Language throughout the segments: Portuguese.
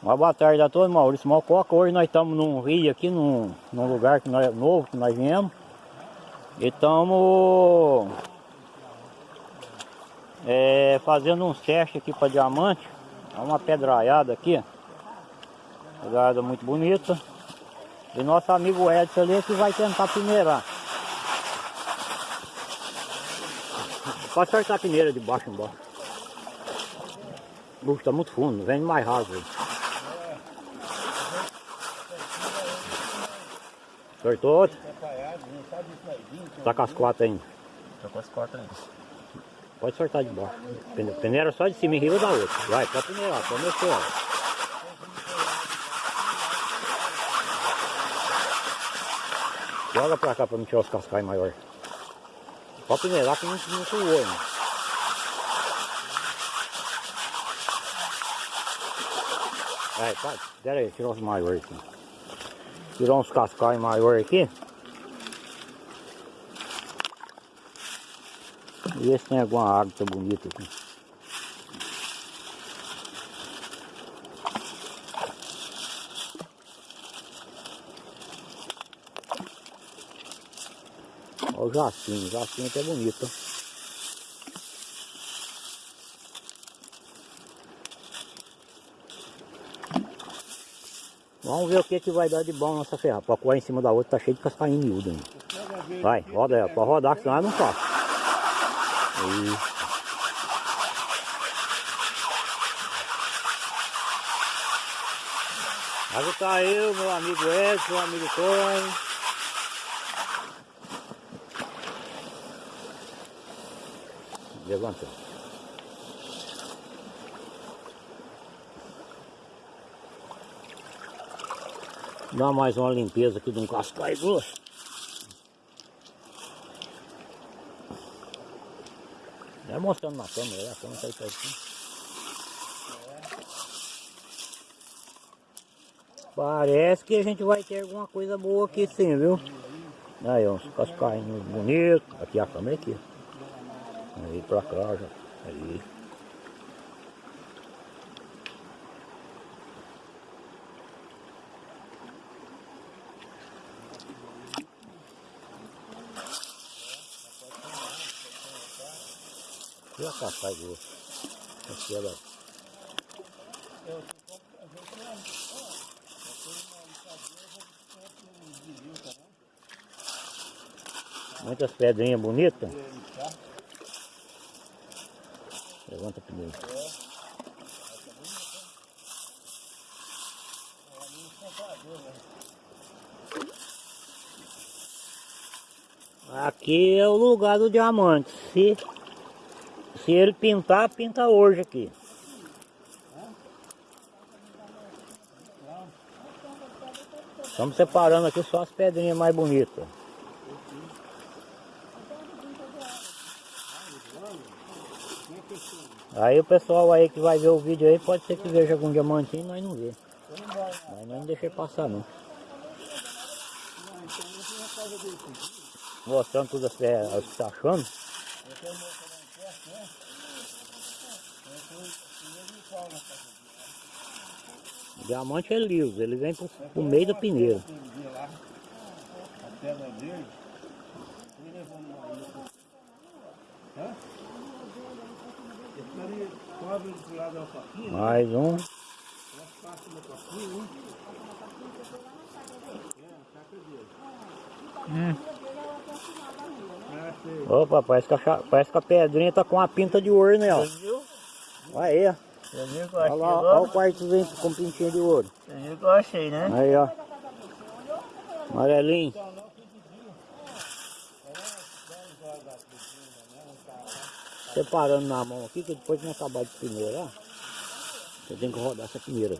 Uma boa tarde a todos, Maurício Mococa. Hoje nós estamos num rio aqui, num, num lugar que nós, novo que nós viemos. E estamos é, fazendo uns testes aqui para diamante. É uma pedraiada aqui. Pedraiada muito bonita. E nosso amigo Edson ali é que vai tentar peneirar. Pode acertar a peneira de baixo embaixo. Puxa, tá muito fundo, vem mais raso aí. Acertou? Tá com as quatro ainda. Tô com as quatro ainda. Pode soltar de baixo. Pene- Peneira só de cima e riba da outra. Vai, pode peneirar, pode mexer ela. Joga pra cá pra não tirar os cascais maiores. Pode peneirar que não, não suou, né? Vai, pode. Pera aí, tirar os maiores aqui. Tirar uns cascais maiores aqui. E ver se tem alguma água bonita aqui. Olha o jacinho, o jacinho até bonito. Vamos ver o que, que vai dar de bom nessa ferrada. Pra coar em cima da outra tá cheio de cascainho miúdo ainda. Vai, roda ela, pode rodar, que senão ela não passa. Aí. Aí tá eu, meu amigo Edson, meu amigo Tony. Levanta. Dá mais uma limpeza aqui de um cascai grosso. É mostrando na câmera, a câmera tá aí pertinho. Parece que a gente vai ter alguma coisa boa aqui sim, viu? Aí, uns cascainhos bonitos. Aqui a câmera aqui. Aí pra cá já. Aí. Aqui ela. Muitas pedrinhas bonitas. Levanta primeiro. Aqui é o lugar do diamante. Se, se ele pintar, pinta hoje aqui. Estamos separando aqui só as pedrinhas mais bonitas. Aí o pessoal aí que vai ver o vídeo aí pode ser que veja algum diamantinho, nós não vê. Mas nós não deixei passar não. Mostrando tudo as que as que tá achando. O diamante é liso, ele vem pro, pro meio da peneira. A. Mais um. Né? A sei. Opa, parece que, a, parece que a pedrinha tá com uma pinta de ouro nela. Você viu? Aí, ó. Você viu que eu Olha achei lá, olha o quartozinho com pintinha de ouro. Você viu que eu achei, né? Aí, ó. Amarelinho. Separando na mão aqui, que depois nós acabar de peneirar, eu tenho que rodar essa peneira.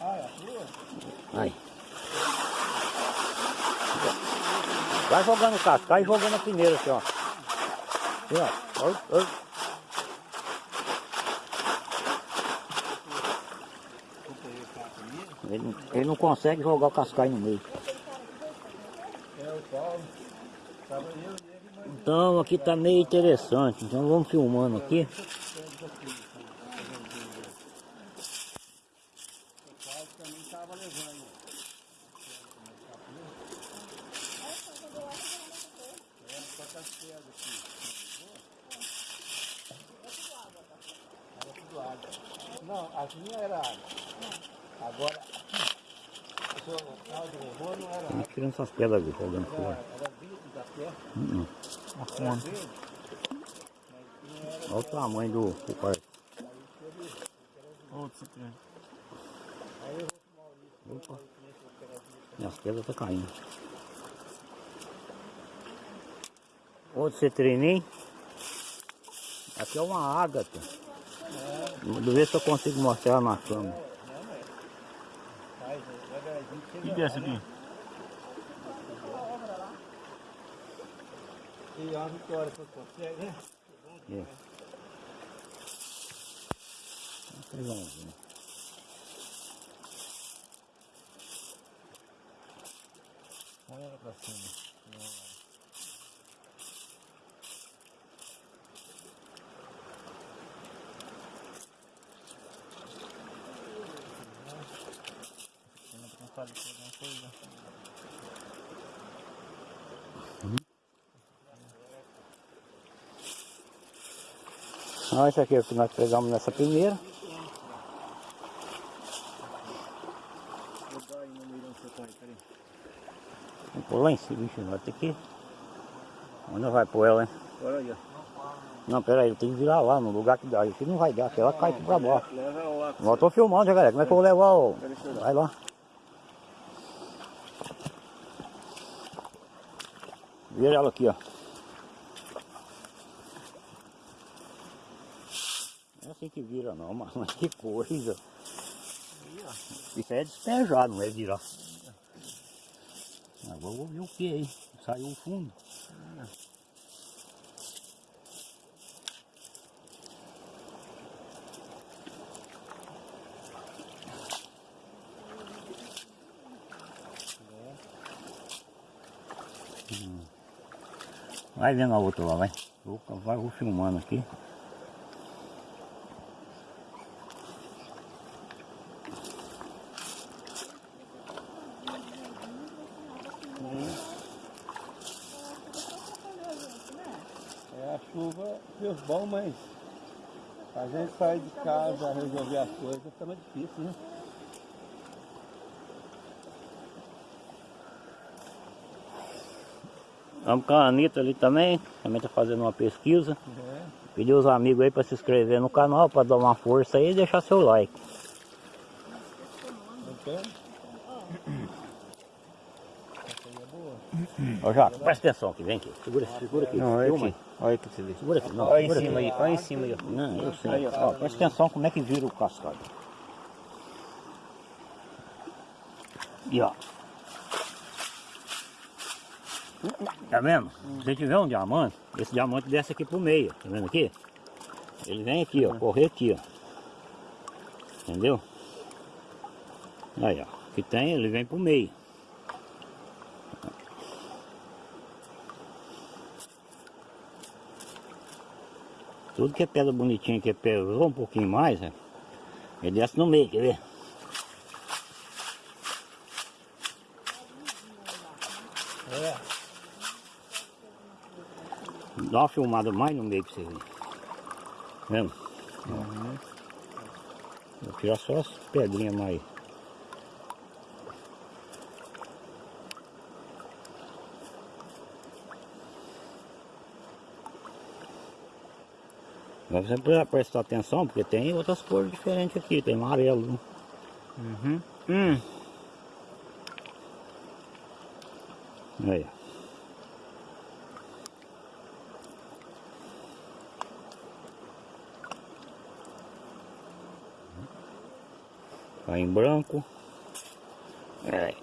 Ah, é a sua? Aí. Vai jogando o cascai e jogando a peneira aqui, ó. Aqui, ó. Oi, oi. Ele, não- ele não consegue jogar o cascai no meio. Então aqui tá meio interessante, então vamos filmando aqui. tava levando. É, só tá as pedras aqui. Era tudo água. Não, as minhas era água. Agora, o seu Cláudio levou, não era água. Tirando essas pedras ali, jogando fora. Hum. Olha o tamanho do, do. Opa. E as pedras estão caindo. Outro citrininho. Aqui é uma ágata. Vou ver se eu consigo mostrar ela na câmera. Faz, devagarzinho, O que é esse aqui? E a vitória que você consegue, né? É. Pegar um aqui. Põe ela pra cima. Não sabe se é alguma coisa. Ah, esse aqui é o que nós pegamos nessa primeira. Vou pôr lá em cima, bicho, ter que... Onde vai pôr ela, hein? Não, pera aí, eu tenho que virar lá no lugar que dá. Aqui não vai dar, aqui ela cai pra baixo. Lá. Eu tô filmando, já, galera. Como é que eu vou levar o... Vai lá. Vira ela aqui, ó. Não é assim que vira não, mas que coisa. Isso é despejar, não é virar. Agora vou ver o que aí. Saiu o fundo. Vai vendo a outra lá, vai. Vou, vou filmando aqui. É, a chuva fez bom, mas a gente sair de casa, resolver as coisas, fica mais difícil, né? Vamos com a Anitta ali também. Também tá fazendo uma pesquisa. É. Pedir os amigos aí para se inscrever no canal, para dar uma força aí e deixar seu like. Então, Ó, Jaco, presta atenção aqui, vem aqui. Segura, segura aqui. Não, olha aqui. Olha aqui pra você ver. Segura aqui. Não, Olha em cima aí, olha em cima aí. Não, eu sei. Ó, presta atenção como é que vira o cascalho. E ó. Tá vendo? Se você tiver um diamante, esse diamante desce aqui pro meio, tá vendo aqui? Ele vem aqui, ó, correr aqui, ó. Entendeu? Aí, ó. Que tem, ele vem pro meio. Tudo que é pedra bonitinha, que pesou um pouquinho mais, né? ele desce no meio, quer ver? é. Dá uma filmada mais no meio pra você ver. Vendo? Vou tirar só as pedrinhas mais. Agora você precisa prestar atenção, porque tem outras cores diferentes aqui, tem amarelo. né? Uhum. Hum. Aí. Tá em branco. É.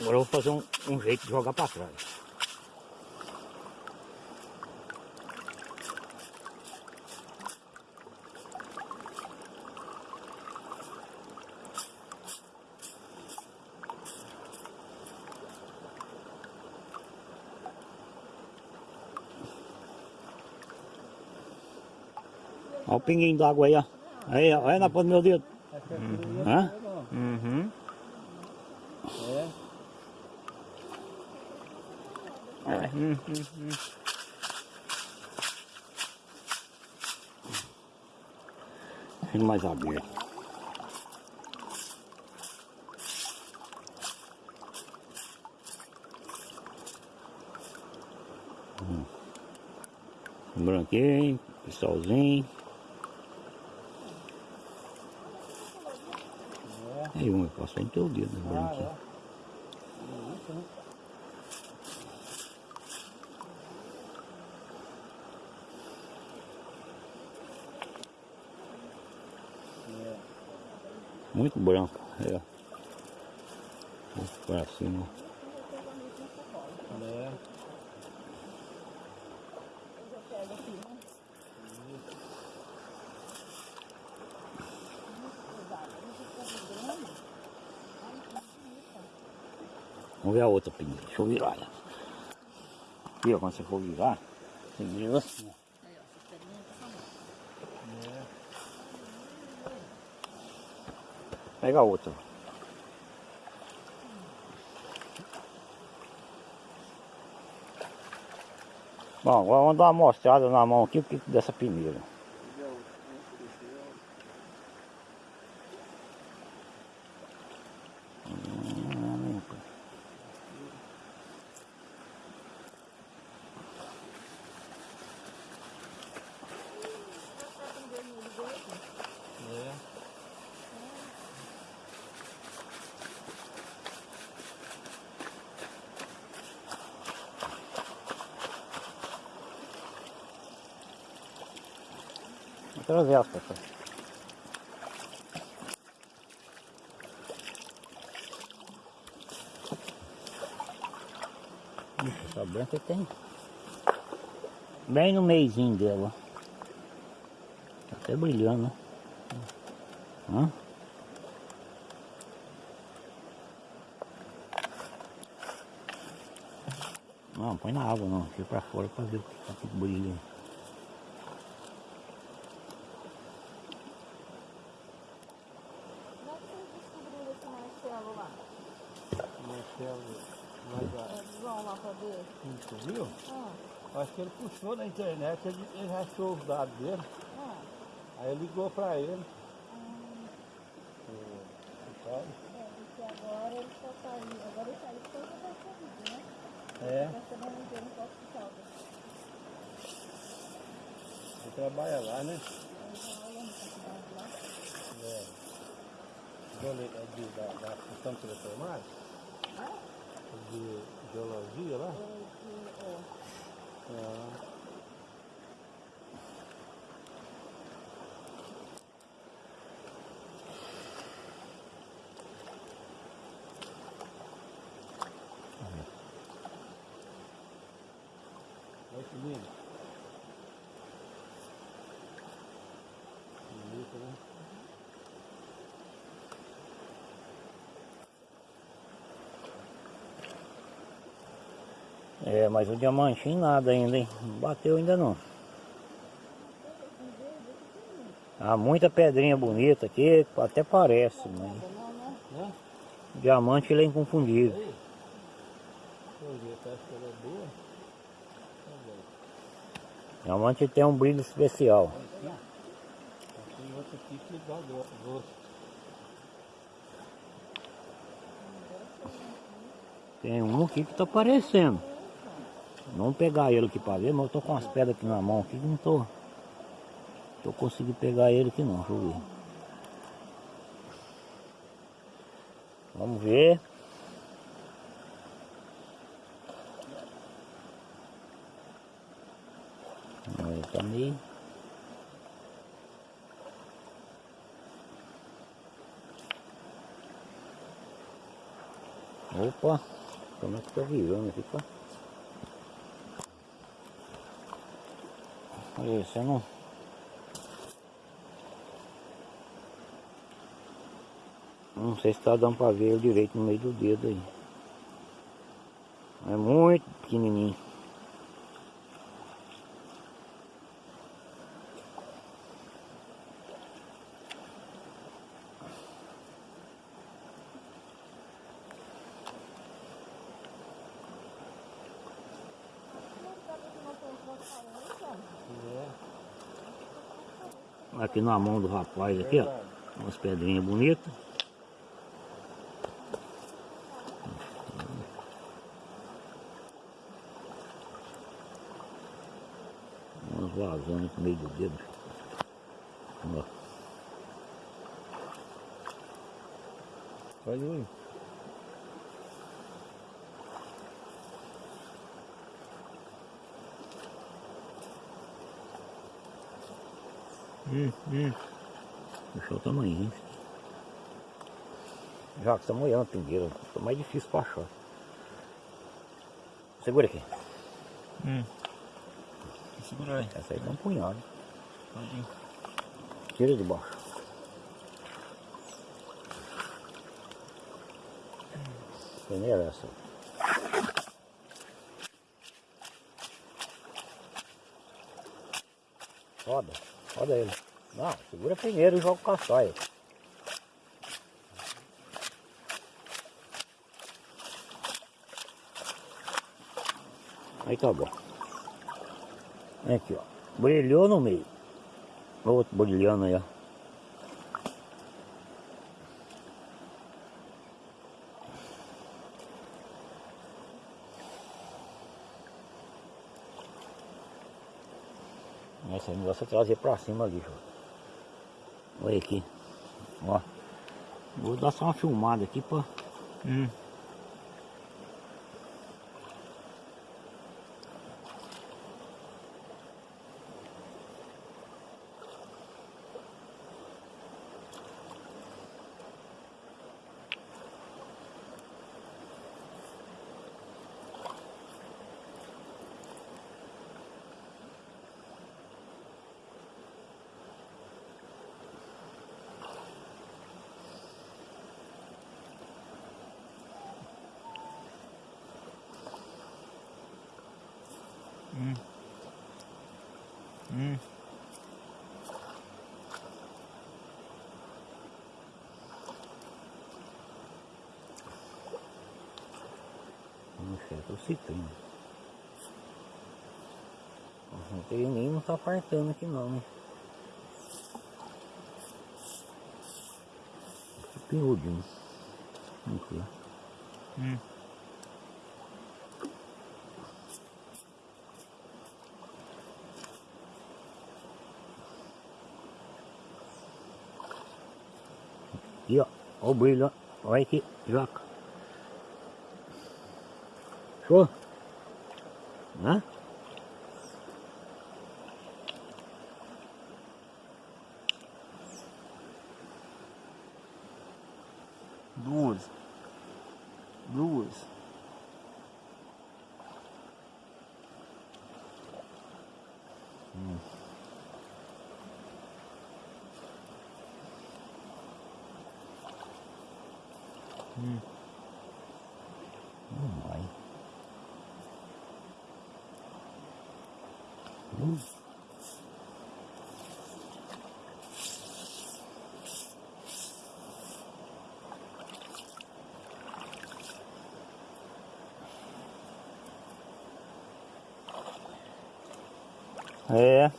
Agora eu vou fazer um, um jeito de jogar pra trás. Pinguinho d'água aí, ó. Aí, ó. Olha na ponta do meu dedo. Não Hã? Uhum. É. Uhum. Uhum. Ele mais aberto. Hum. Branquinho, pessoalzinho. É. Aí um passou em teu dedo, Ah, branquinho. é. Né? Muito branco. É. Esse Pra cima. É. Vamos ver a outra peneira. Deixa eu virar. Aqui, ó, quando você for virar, você vira assim. Pega a outra. Bom, agora vamos dar uma mostrada na mão aqui dessa peneira. Hum, É. Vou trazer as pessoas. Essa branca tem. Bem no meizinho dela. Tá até brilhando, né? Não, põe na água não, fica pra fora pra ver o que tá brilhando. Como é que vocês descobriram esse Marcelo lá? Marcelo, mas a- É, João lá pra ver? Você viu? Ah, Acho que ele puxou na internet, ele, ele achou os dados dele, ah, aí ligou pra ele. ah, é, porque agora ele só saiu. Agora ele saiu porque ele vai Covid, né? É, Tá sabendo que ele no hospital. ele trabalha lá, né? Ele tá olhando pra cidade lá. É. Geole- é de, da, da função teleformática, Ah, de geologia lá. ele, ele, é, É. Olha que lindo. Bonito, né? É, mas o diamantinho nada ainda, hein? Não bateu ainda não. Há muita pedrinha bonita aqui, até parece, mas né? Diamante ele é inconfundível. Diamante tem um brilho especial. Tem um aqui que tá aparecendo. Vamos pegar ele aqui pra ver, mas eu tô com as pedras aqui na mão aqui que não tô. Tô conseguindo pegar ele aqui não, deixa eu ver. Vamos ver. Ele tá meio. Opa, como é que tá virando aqui, pá? Olha, você não. Não sei se tá dando pra ver direito no meio do dedo aí. É muito pequenininho. Aqui na mão do rapaz aqui, ó. Umas pedrinhas bonitas. Umas vazonas no meio do dedo. Ó. Olha aí. Hum. Deixa o tamanho, hein? Já que tá molhando pingueira, tá mais difícil pra achar. Segura aqui. Hum. Segura aí. Essa aí dá um punhado. Pode ir. Tira de baixo. Peneira essa. Roda, roda ele. Não, segura primeiro e joga o caçaia. Aí tá bom. Aqui, ó. Brilhou no meio. Outro brilhando aí, ó. Esse negócio é trazer pra cima ali, ó. Olha aqui. Ó. Vou dar só uma filmada aqui pra. Hum. Hum. Não tem nem não tá apartando aqui não, né? Pinhudinho. Aqui. Hum. Aqui, ó. Ó o brilho, ó. Olha aqui, joca. Show? Hã? Duas. Duas. Não vai. Hum. É,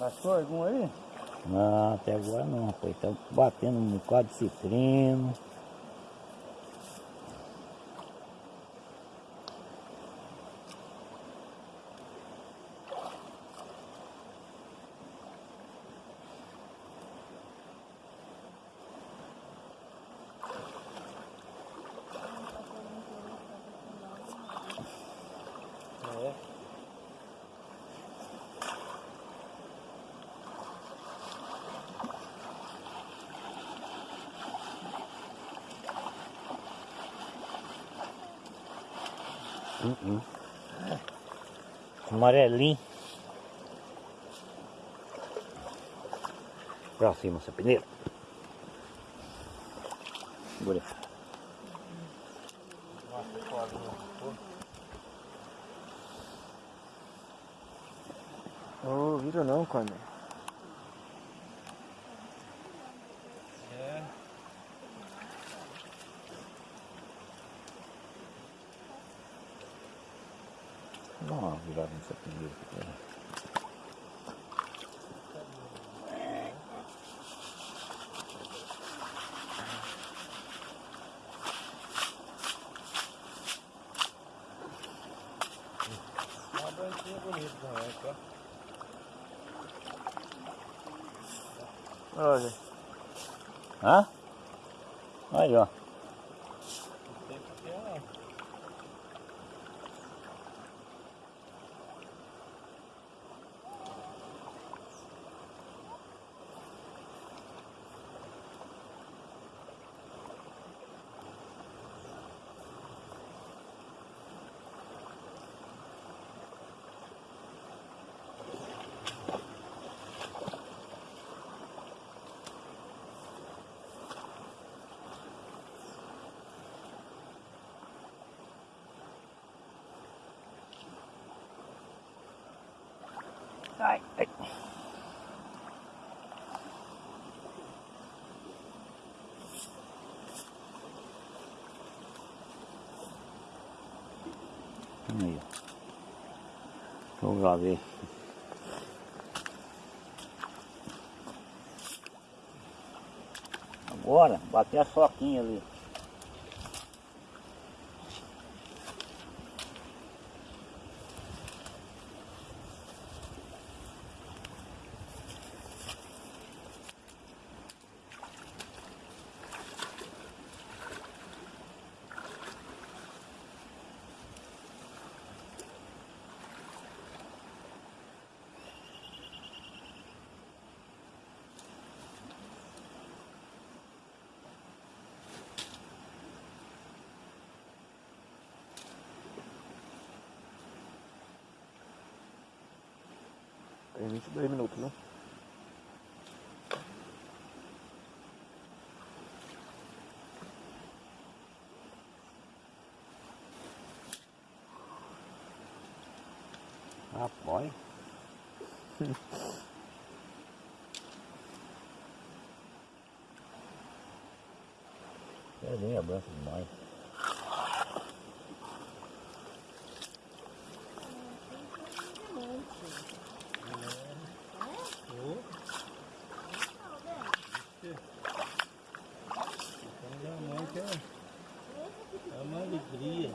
Achou algum aí? não, até agora não, rapaz. Tá batendo um bocado de citrino. Hum, hum. Amarelinho. Pra cima. Segura. peixinho é bonito também, tá? Olha. Hã? Aí, ó. Aí, ó. Vamos lá ver. Agora, bater a soquinha ali. Tem 22 minutos, né? Rapaz. É bem branca demais. Então a mãe que é, é uma alegria.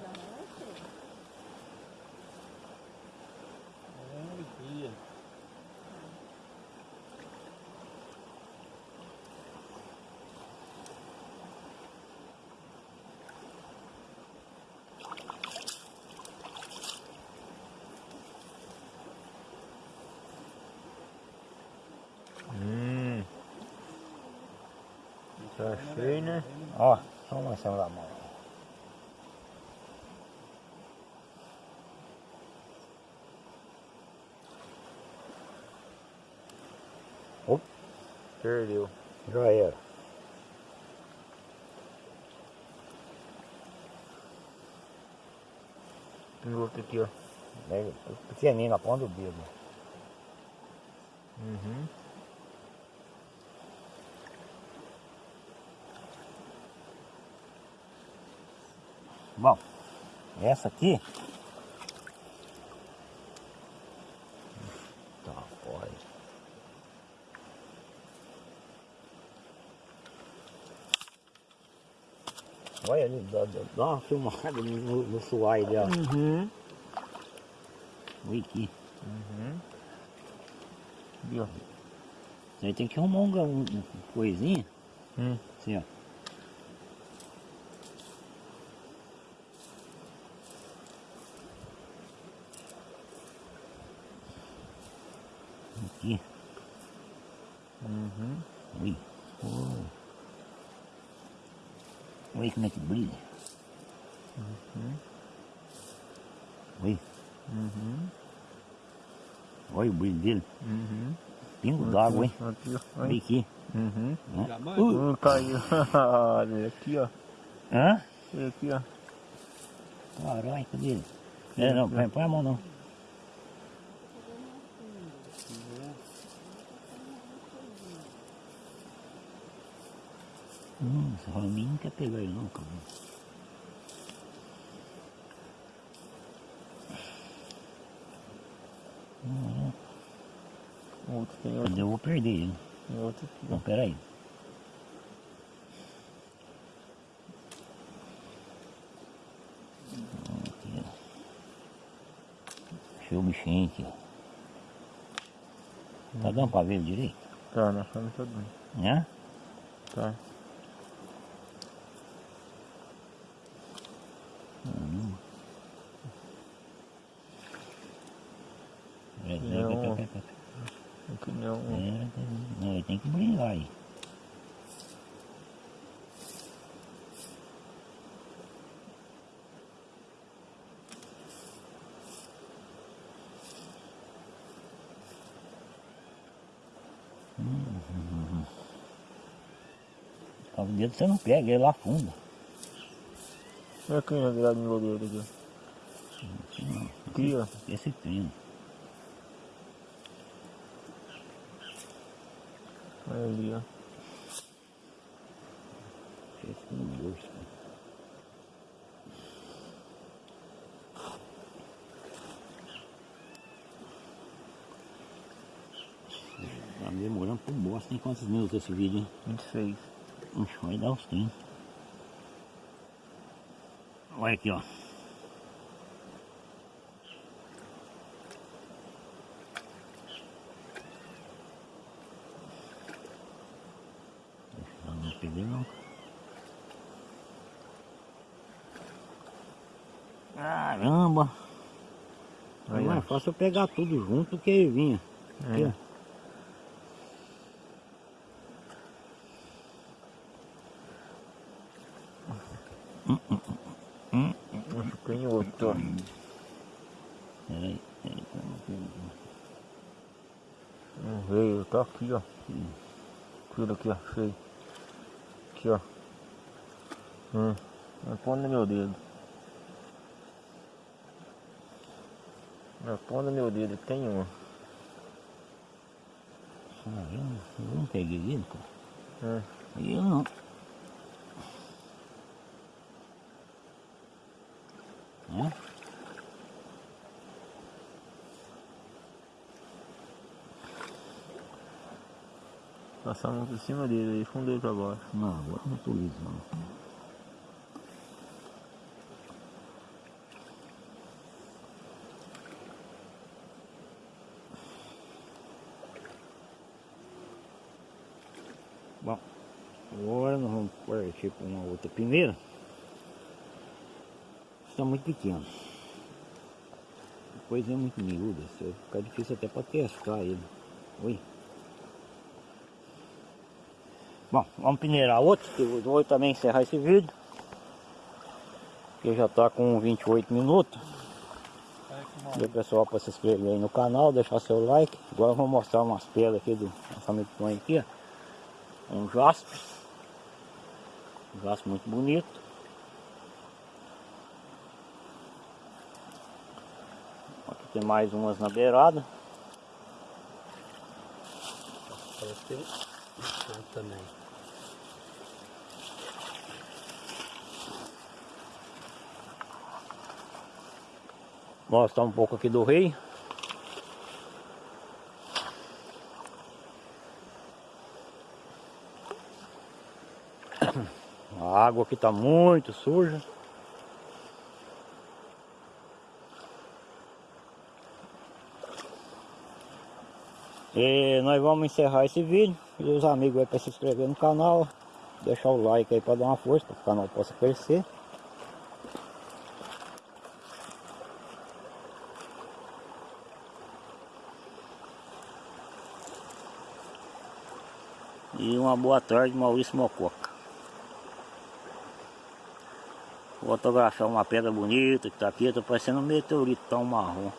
É uma alegria. Hum. Tá cheio, né? Ó, só uma ação da mão. Perdeu. Já era. Tem outro aqui, ó. Pequenininho na ponta do dedo. Uhum. Bom, essa aqui. Tá, pode. Olha ali, dá, dá- uma filmada no, no, suai dela. Uhum. Olha aqui. Uhum. Isso aí tem que arrumar um, um, um coisinha. Hum. Assim, ó. Aqui. Uhum. Ui. Oh. Olha como é que brilha. Oi. Uhum. Olha o brilho dele. Uhum. Pingo d'água, hein? Aqui, ó. Olha aqui. Uhum. Uh. Um caiu. Olha aqui, ó. Hã? Aqui, ó. Caralho, cadê ele? É, não, põe a mão não. Hum, quer pegar ele não, cara. Outro tem outro. Eu vou perder ele. Tem outro aqui, Não, peraí. Aqui, ó. Deixa o bichinho aqui, ó. Tá dando pra ver ele direito? Tá, nós estamos todo mundo. Né? Tá. É, Não. é, é, é, é. Aqui não. É, não, aí. Hum. O dedo você não pega, ele afunda. Olha aqui na grade no goleiro aqui. Ó. Esse trino. Olha ali, ó. Tá demorando por bosta. Tem quantos minutos esse vídeo, hein? 26. Ixi, vai dar uns 30. Olha aqui, ó. Deixa eu não perder não. Caramba! Aí, Não é ó. Fácil eu pegar tudo junto que vinha. Aqui, É. Acho que tem outro. Peraí, peraí. Não veio, tá aqui, ó. Tira aqui, ó. Achei. Aqui, ó. Hum. Não põe no meu dedo. Não põe no meu dedo, tem um. Ah, eu, não- peguei ele, cara. É. Eu não. Hã? Passamos por cima dele aí, fundei pra baixo. Não, agora não tô liso não. Bom, agora nós vamos partir para uma outra peneira. Está muito pequeno. Depois é muito miúda, vai ficar difícil até para testar ele. Oi. Bom, vamos peneirar outro, que eu vou também encerrar esse vídeo. Que já está com 28 minutos. O pessoal para se inscrever aí no canal, deixar seu like. Agora eu vou mostrar umas pedras aqui do amigo Tonho aqui, ó. Um jaspe. Um jaspe muito bonito. Aqui tem mais umas na beirada. Parece que tem um também. Mostrar um pouco aqui do rei. Água aqui está muito suja. E nós vamos encerrar esse vídeo. E os amigos aí para se inscrever no canal. Deixar o like aí para dar uma força para o canal possa crescer. E uma boa tarde, Maurício Mococa. Vou fotografar uma pedra bonita que tá aqui, tá parecendo um meteorito tão marrom.